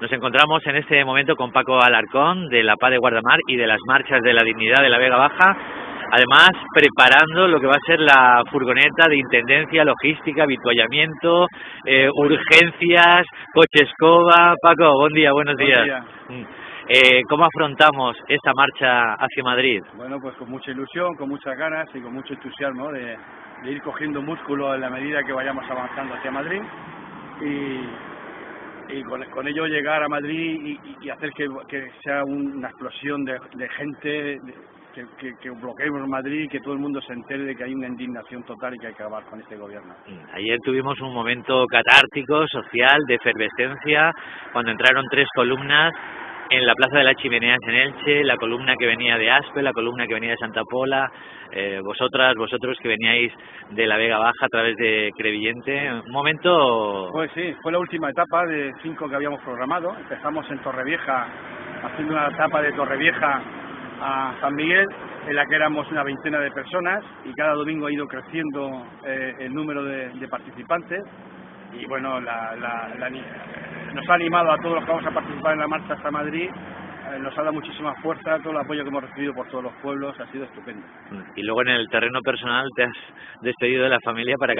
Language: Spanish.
Nos encontramos en este momento con Paco Alarcón de la Paz de Guardamar y de las marchas de la dignidad de la Vega Baja. Además, preparando lo que va a ser la furgoneta de intendencia, logística, habituallamiento, eh, urgencias, coche escoba. Paco, buen día, buenos días. Mm. Eh, ¿Cómo afrontamos esta marcha hacia Madrid? Bueno, pues con mucha ilusión, con muchas ganas y con mucho entusiasmo de, ir cogiendo músculo en la medida que vayamos avanzando hacia Madrid. Y, con, ello llegar a Madrid y, hacer que, sea una explosión de, gente, que, que, bloqueemos Madrid y que todo el mundo se entere de que hay una indignación total y que hay que acabar con este gobierno. Mm, ayer tuvimos un momento catártico, social, de efervescencia, cuando entraron tres columnas en la Plaza de las Chimeneas en Elche, la columna que venía de Aspe, la columna que venía de Santa Pola, eh, vosotras, vosotros que veníais de la Vega Baja a través de Crevillente, un momento... Pues sí, fue la última etapa de cinco que habíamos programado, empezamos en Torrevieja, haciendo una etapa de Torrevieja a San Miguel, en la que éramos una veintena de personas y cada domingo ha ido creciendo eh, el número de, participantes. Y bueno, la, la, la, nos ha animado a todos los que vamos a participar en la marcha hasta Madrid, eh, nos ha dado muchísima fuerza, todo el apoyo que hemos recibido por todos los pueblos ha sido estupendo. Y luego en el terreno personal te has despedido de la familia para